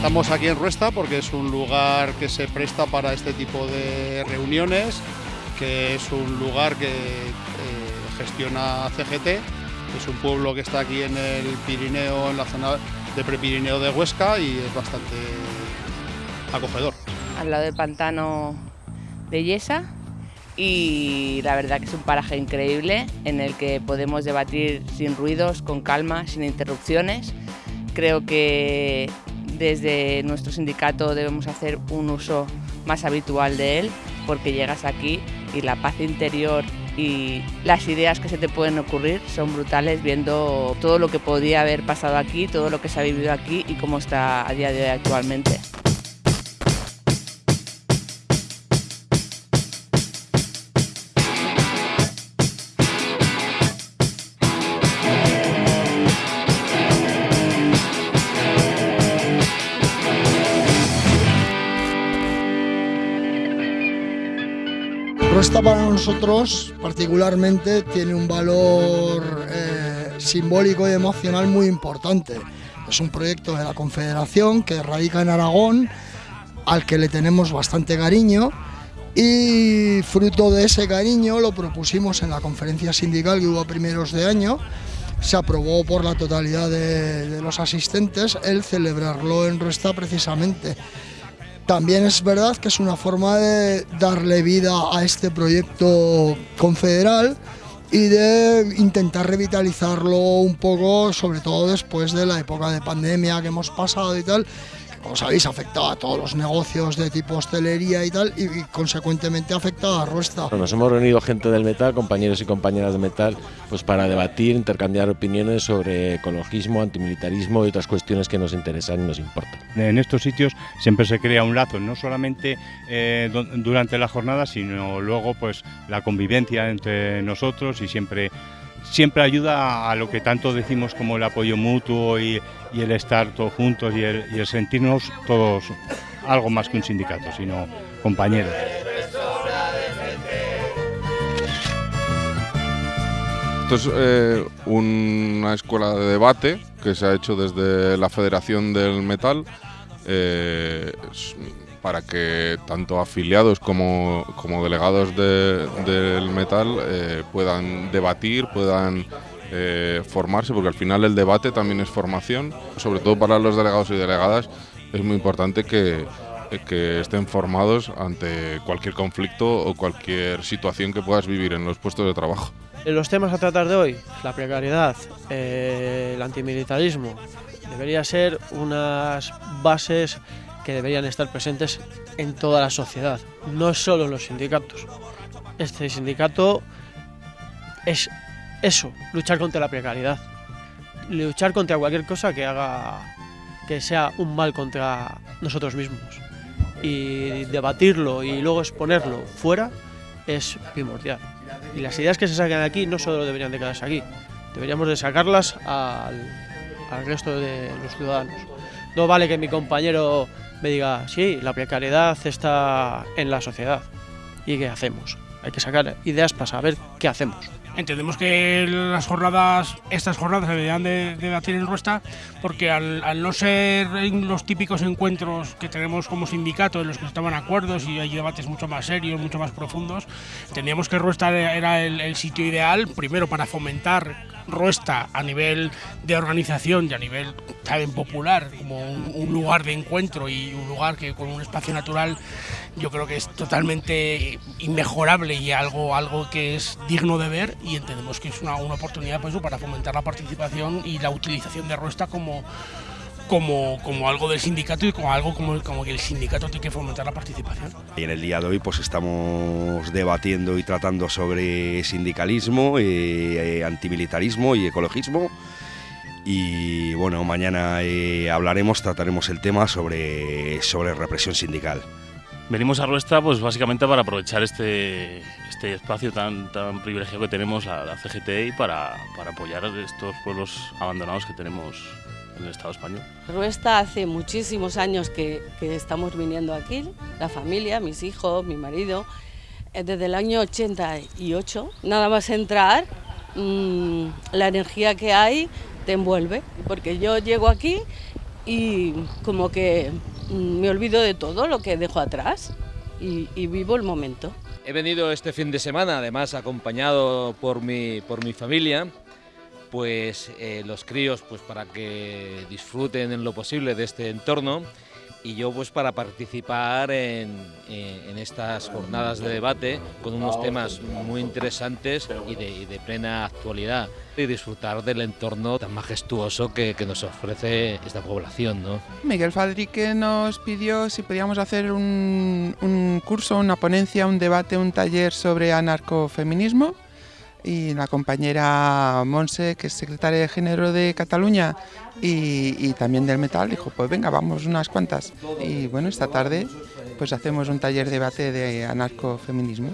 Estamos aquí en Ruesta porque es un lugar que se presta para este tipo de reuniones, que es un lugar que eh, gestiona CGT, es un pueblo que está aquí en el Pirineo, en la zona de Prepirineo de Huesca y es bastante acogedor. Al lado del pantano de Yesa y la verdad que es un paraje increíble en el que podemos debatir sin ruidos, con calma, sin interrupciones. Creo que desde nuestro sindicato debemos hacer un uso más habitual de él porque llegas aquí y la paz interior y las ideas que se te pueden ocurrir son brutales viendo todo lo que podía haber pasado aquí, todo lo que se ha vivido aquí y cómo está a día de hoy actualmente. Ruesta para nosotros particularmente tiene un valor eh, simbólico y emocional muy importante. Es un proyecto de la Confederación que radica en Aragón, al que le tenemos bastante cariño y fruto de ese cariño lo propusimos en la conferencia sindical que hubo a primeros de año, se aprobó por la totalidad de, de los asistentes el celebrarlo en Ruesta precisamente. También es verdad que es una forma de darle vida a este proyecto confederal y de intentar revitalizarlo un poco, sobre todo después de la época de pandemia que hemos pasado y tal, como sabéis, afectado a todos los negocios de tipo hostelería y tal, y, y consecuentemente afectado a Ruesta. Nos hemos reunido gente del metal, compañeros y compañeras de metal, pues para debatir, intercambiar opiniones sobre ecologismo, antimilitarismo y otras cuestiones que nos interesan y nos importan. En estos sitios siempre se crea un lazo, no solamente eh, durante la jornada, sino luego pues la convivencia entre nosotros y siempre siempre ayuda a lo que tanto decimos como el apoyo mutuo y, el estar todos juntos y el, y el, sentirnos todos algo más que un sindicato, sino compañeros. Esto es eh, una escuela de debate que se ha hecho desde la Federación del Metal. Eh, para que tanto afiliados como, como delegados de, del metal eh, puedan debatir, puedan eh, formarse, porque al final el debate también es formación, sobre todo para los delegados y delegadas es muy importante que, que estén formados ante cualquier conflicto o cualquier situación que puedas vivir en los puestos de trabajo. Los temas a tratar de hoy, la precariedad, eh, el antimilitarismo, debería ser unas bases que deberían estar presentes en toda la sociedad, no solo en los sindicatos. Este sindicato es eso, luchar contra la precariedad, luchar contra cualquier cosa que haga que sea un mal contra nosotros mismos. Y debatirlo y luego exponerlo fuera es primordial. Y las ideas que se sacan aquí no solo deberían de quedarse aquí, deberíamos de sacarlas al, al resto de los ciudadanos. No vale que mi compañero me diga, sí, la precariedad está en la sociedad. ¿Y qué hacemos? Hay que sacar ideas para saber qué hacemos. Entendemos que las jornadas, estas jornadas se deberían de, de debatir en Ruesta porque al, no ser los típicos encuentros que tenemos como sindicato en los que estaban acuerdos y hay debates mucho más serios, mucho más profundos, entendíamos que Ruesta era el sitio ideal, primero para fomentar Ruesta a nivel de organización y a nivel también popular, como un, lugar de encuentro y un lugar que con un espacio natural yo creo que es totalmente inmejorable y algo, algo que es digno de ver y entendemos que es una, una oportunidad pues, para fomentar la participación y la utilización de Ruesta como, como, como, algo del sindicato y como algo como, como, que el sindicato tiene que fomentar la participación. Y en el día de hoy pues estamos debatiendo y tratando sobre sindicalismo, eh, antimilitarismo y ecologismo. Y bueno, mañana eh, hablaremos, trataremos el tema sobre, sobre represión sindical. Venimos a Ruestra pues básicamente para aprovechar este, este espacio tan, tan privilegiado que tenemos la, la CGT para, para apoyar a estos pueblos abandonados que tenemos en el Estado español. Ruesta hace muchísimos años que, que, estamos viniendo aquí, la familia, mis hijos, mi marido, eh, desde el año 88. Nada más entrar, mmm, la energía que hay te envuelve, porque yo llego aquí y como que mm, me olvido de todo lo que dejo atrás y, y vivo el momento. He venido este fin de semana, además acompañado por mi, por mi familia, pues eh, los críos pues para que disfruten en lo posible de este entorno y yo pues para participar en, en- estas jornadas de debate con unos temas muy interesantes y de, plena actualidad y disfrutar del entorno tan majestuoso que, que nos ofrece esta población. ¿no? Miguel Fadrique nos pidió si podíamos hacer un, un curso, una ponencia, un debate, un taller sobre anarcofeminismo. Y la compañera Monse, que es secretaria de Género de Cataluña y, y también del metal, dijo, pues venga, vamos unas cuantas. Y bueno, esta tarde pues hacemos un taller de debate de anarcofeminismo.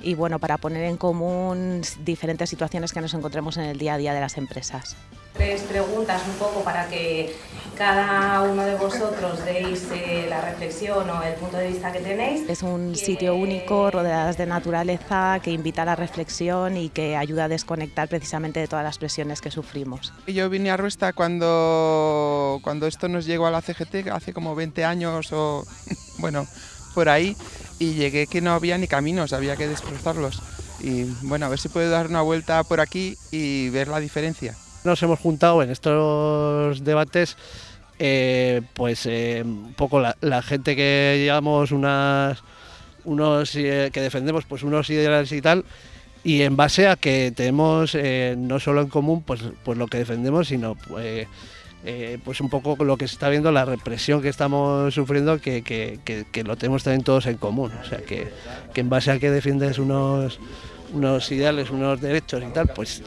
y bueno, para poner en común diferentes situaciones que nos encontremos en el día a día de las empresas. Tres preguntas un poco para que cada uno de vosotros deis eh, la reflexión o el punto de vista que tenéis. Es un sitio único, rodeadas de naturaleza, que invita a la reflexión y que ayuda a desconectar precisamente de todas las presiones que sufrimos. Yo vine a Ruesta cuando, cuando esto nos llegó a la CGT, hace como 20 años o, bueno, por ahí, y llegué que no había ni caminos, había que desbrozarlos. Y bueno, a ver si puedo dar una vuelta por aquí y ver la diferencia. Nos hemos juntado en estos debates, eh, pues eh, un poco la, gente que llevamos unos eh, que defendemos pues unos ideales y tal, y en base a que tenemos no solo en común pues, pues lo que defendemos, sino pues, pues un poco lo que se está viendo, la represión que estamos sufriendo, que, que- que- lo tenemos también todos en común. O sea, que, en base a que defiendes unos, unos ideales, unos derechos y tal, pues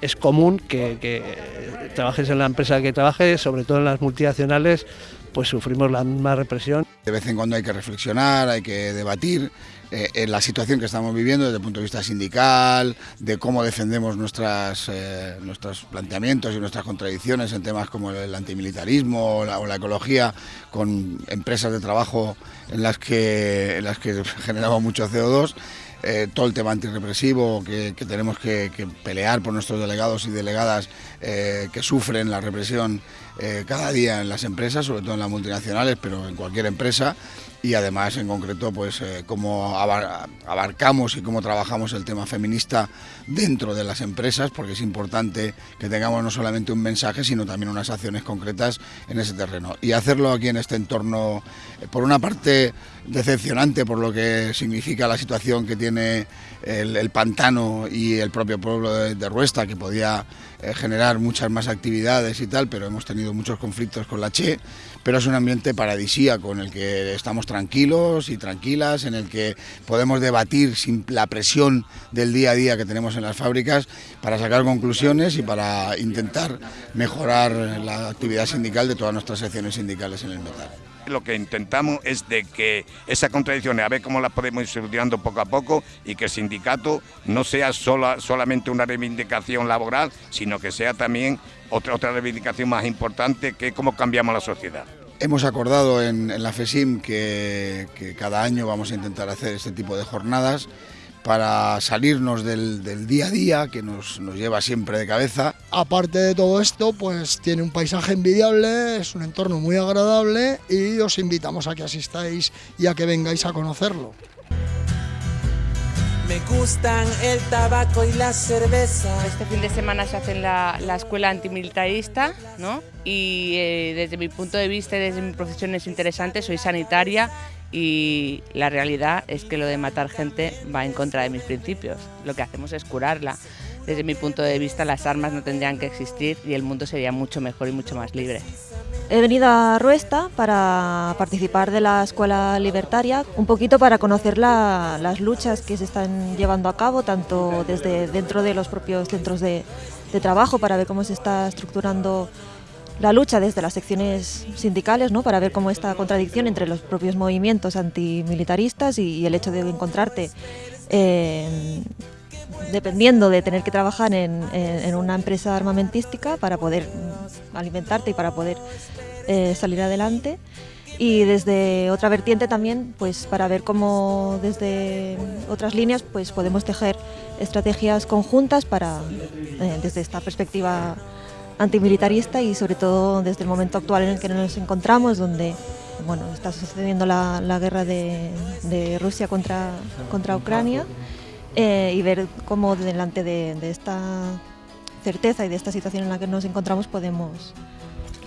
es común que, que trabajes en la empresa que trabajes, sobre todo en las multinacionales, pues sufrimos la misma represión. De vez en cuando hay que reflexionar, hay que debatir eh, la situación que estamos viviendo desde el punto de vista sindical, de cómo defendemos nuestras, eh, nuestros planteamientos y nuestras contradicciones en temas como el antimilitarismo o la, o la ecología, con empresas de trabajo en las que, en las que generamos mucho CO2. Eh, todo el tema antirrepresivo que, que tenemos que, pelear por nuestros delegados y delegadas eh, que sufren la represión eh, cada día en las empresas, sobre todo en las multinacionales, pero en cualquier empresa. Y además, en concreto, pues eh, cómo abar- abarcamos y cómo trabajamos el tema feminista dentro de las empresas, porque es importante que tengamos no solamente un mensaje, sino también unas acciones concretas en ese terreno. Y hacerlo aquí en este entorno, eh, por una parte, decepcionante por lo que significa la situación que tiene el, pantano y el propio pueblo de, de Ruesta, que podía eh, generar muchas más actividades y tal, pero hemos tenido muchos conflictos con la Che, pero es un ambiente paradisíaco en el que estamos tranquilos y tranquilas, en el que podemos debatir sin la presión del día a día que tenemos en las fábricas para sacar conclusiones y para intentar mejorar la actividad sindical de todas nuestras secciones sindicales en el metal. Lo que intentamos es de que esas contradicciones, a ver cómo las podemos ir solucionando poco a poco y que el sindicato no sea sola- solamente una reivindicación laboral, sino que sea también otra, otra reivindicación más importante que cómo cambiamos la sociedad. Hemos acordado en, en la FESIM que, que cada año vamos a intentar hacer este tipo de jornadas para salirnos del, del día a día que nos, nos lleva siempre de cabeza. Aparte de todo esto, pues tiene un paisaje envidiable, es un entorno muy agradable y os invitamos a que asistáis y a que vengáis a conocerlo. Me gustan el tabaco y la cerveza. Este fin de semana se hace la, la escuela antimilitarista, ¿no? Y eh, desde mi punto de vista y desde mi profesión es interesante, soy sanitaria y la realidad es que lo de matar gente va en contra de mis principios. Lo que hacemos es curarla. Desde mi punto de vista las armas no tendrían que existir y el mundo sería mucho mejor y mucho más libre. He venido a Ruesta para participar de la Escuela Libertaria, un poquito para conocer la- las luchas que se están llevando a cabo, tanto desde dentro de los propios centros de, de trabajo, para ver cómo se está estructurando la lucha desde las secciones sindicales, ¿no? para ver cómo esta contradicción entre los propios movimientos antimilitaristas y, y el hecho de encontrarte eh, dependiendo de tener que trabajar en, una empresa armamentística para poder alimentarte y para poder eh, salir adelante. Y desde otra vertiente también, pues para ver cómo desde otras líneas pues podemos tejer estrategias conjuntas para, eh, desde esta perspectiva antimilitarista y sobre todo desde el momento actual en el que nos encontramos, donde bueno, está sucediendo la, la guerra de, de, Rusia contra, contra Ucrania eh, y ver cómo delante de, esta certeza y de esta situación en la que nos encontramos podemos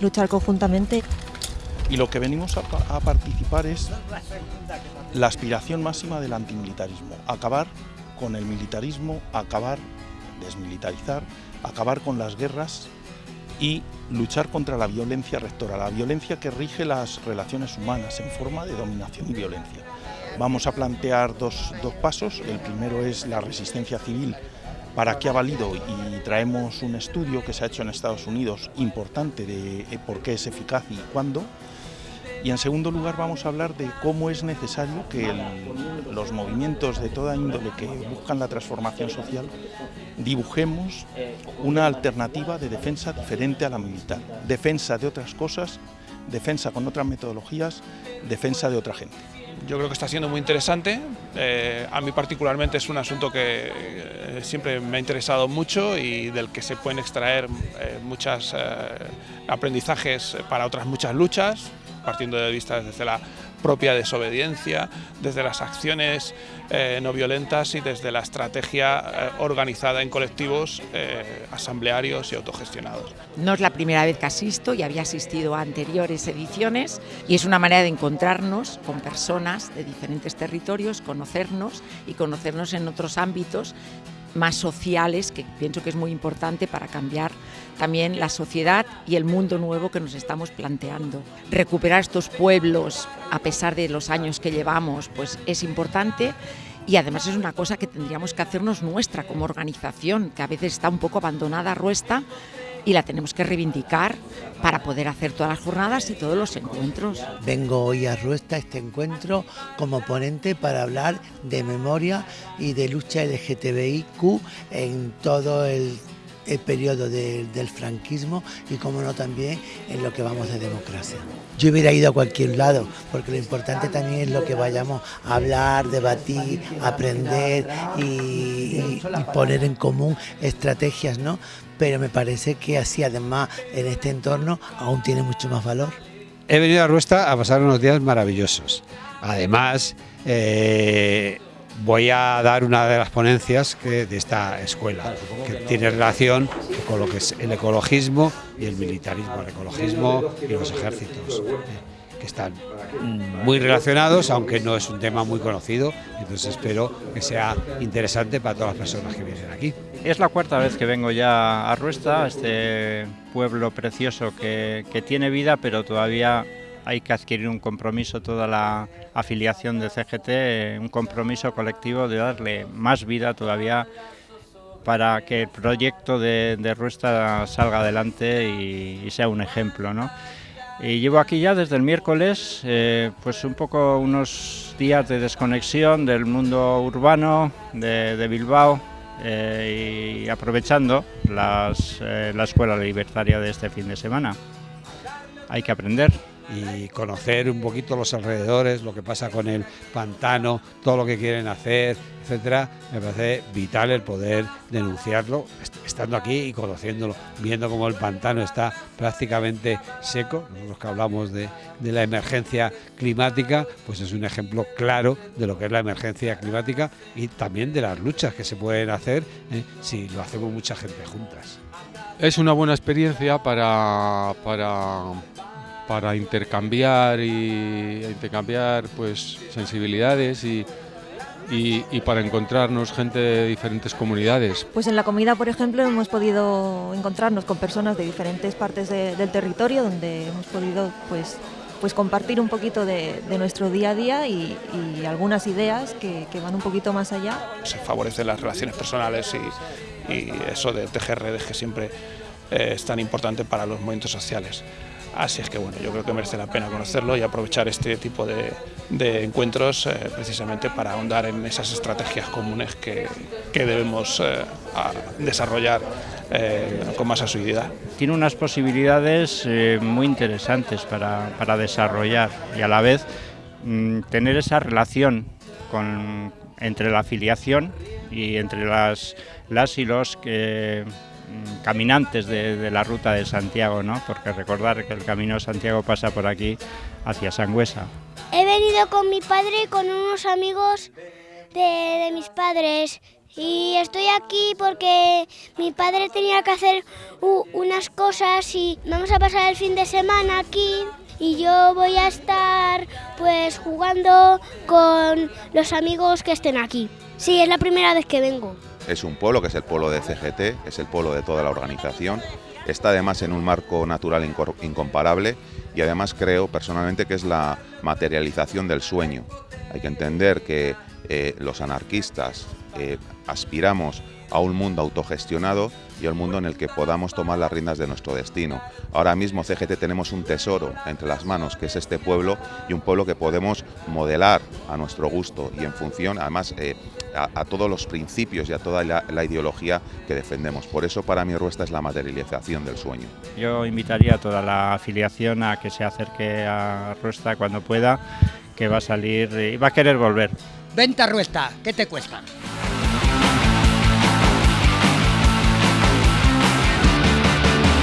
luchar conjuntamente. Y lo que venimos a, a participar es la aspiración máxima del antimilitarismo, acabar con el militarismo, acabar, desmilitarizar, acabar con las guerras y luchar contra la violencia rectora, la violencia que rige las relaciones humanas en forma de dominación y violencia. Vamos a plantear dos, dos pasos, el primero es la resistencia civil, para qué ha valido y traemos un estudio que se ha hecho en Estados Unidos importante de por qué es eficaz y cuándo. Y en segundo lugar vamos a hablar de cómo es necesario que los movimientos de toda índole que buscan la transformación social dibujemos una alternativa de defensa diferente a la militar. Defensa de otras cosas, defensa con otras metodologías, defensa de otra gente. Yo creo que está siendo muy interesante. Eh, a mí particularmente es un asunto que eh, siempre me ha interesado mucho y del que se pueden extraer eh, muchos aprendizajes para otras muchas luchas, partiendo de vista desde la propia desobediencia, desde las acciones eh, no violentas y desde la estrategia eh, organizada en colectivos eh, asamblearios y autogestionados. No es la primera vez que asisto y había asistido a anteriores ediciones y es una manera de encontrarnos con personas de diferentes territorios, conocernos y conocernos en otros ámbitos más sociales, que pienso que es muy importante para cambiar también la sociedad y el mundo nuevo que nos estamos planteando. Recuperar estos pueblos, a pesar de los años que llevamos, pues es importante y además es una cosa que tendríamos que hacernos nuestra como organización, que a veces está un poco abandonada Ruesta y la tenemos que reivindicar para poder hacer todas las jornadas y todos los encuentros. Vengo hoy a Ruesta este encuentro como ponente para hablar de memoria y de lucha LGTBIQ en todo el, el periodo de, del franquismo y como no también en lo que vamos de democracia. Yo hubiera ido a cualquier lado, porque lo importante también es lo que vayamos a hablar, debatir, aprender y poner en común estrategias, ¿no? pero me parece que así además en este entorno aún tiene mucho más valor. He venido a Ruesta a pasar unos días maravillosos. Además, eh, voy a dar una de las ponencias que, de esta escuela, que tiene relación con lo que es el ecologismo y el militarismo, el ecologismo y los ejércitos. que están muy relacionados, aunque no es un tema muy conocido, entonces espero que sea interesante para todas las personas que vienen aquí. Es la cuarta vez que vengo ya a Ruesta, este pueblo precioso que, que tiene vida, pero todavía hay que adquirir un compromiso, toda la afiliación de CGT, un compromiso colectivo de darle más vida todavía para que el proyecto de, de Ruesta salga adelante y, sea un ejemplo. ¿no? Y llevo aquí ya desde el miércoles, eh, pues un poco unos días de desconexión del mundo urbano de, Bilbao eh, y aprovechando las, eh, la escuela libertaria de este fin de semana. Hay que aprender y conocer un poquito los alrededores, lo que pasa con el pantano, todo lo que quieren hacer, etcétera, me parece vital el poder denunciarlo, estando aquí y conociéndolo, viendo cómo el pantano está prácticamente seco, nosotros que hablamos de, de la emergencia climática, pues es un ejemplo claro de lo que es la emergencia climática y también de las luchas que se pueden hacer ¿eh? si lo hacemos mucha gente juntas. Es una buena experiencia para, para para intercambiar y intercambiar pues sensibilidades y, y, y, para encontrarnos gente de diferentes comunidades. Pues en la comida, por ejemplo, hemos podido encontrarnos con personas de diferentes partes de, del territorio donde hemos podido pues pues compartir un poquito de, de nuestro día a día y, y algunas ideas que, que, van un poquito más allá. Se favorecen las relaciones personales y, y eso de tejer redes que siempre eh, es tan importante para los movimientos sociales. Así es que bueno, yo creo que merece la pena conocerlo y aprovechar este tipo de, encuentros eh, precisamente para ahondar en esas estrategias comunes que, debemos eh, desarrollar eh, con más asiduidad. Tiene unas posibilidades muy interesantes para, desarrollar y a la vez mmm, tener esa relación entre la afiliación y entre las, las y los que mm, caminantes de, la ruta de Santiago, ¿no? porque recordar que el Camino de Santiago pasa por aquí hacia Sangüesa. He venido con mi padre y con unos amigos de, mis padres y estoy aquí porque mi padre tenía que hacer unas cosas y vamos a pasar el fin de semana aquí y yo voy a estar pues jugando con los amigos que estén aquí. Sí, es la primera vez que vengo. Es un pueblo que es el pueblo de CGT, es el pueblo de toda la organización. Está además en un marco natural incomparable y además creo personalmente que es la materialización del sueño. Hay que entender que eh, los anarquistas eh, aspiramos a un mundo autogestionado y al mundo en el que podamos tomar las riendas de nuestro destino. Ahora mismo CGT tenemos un tesoro entre las manos, que es este pueblo, y un pueblo que podemos modelar a nuestro gusto y en función, además, eh, a, todos los principios y a toda la, la, ideología que defendemos. Por eso para mí Ruesta es la materialización del sueño. Yo invitaría a toda la afiliación a que se acerque a Ruesta cuando pueda, que va a salir y va a querer volver. Venta Ruesta, ¿qué te cuesta?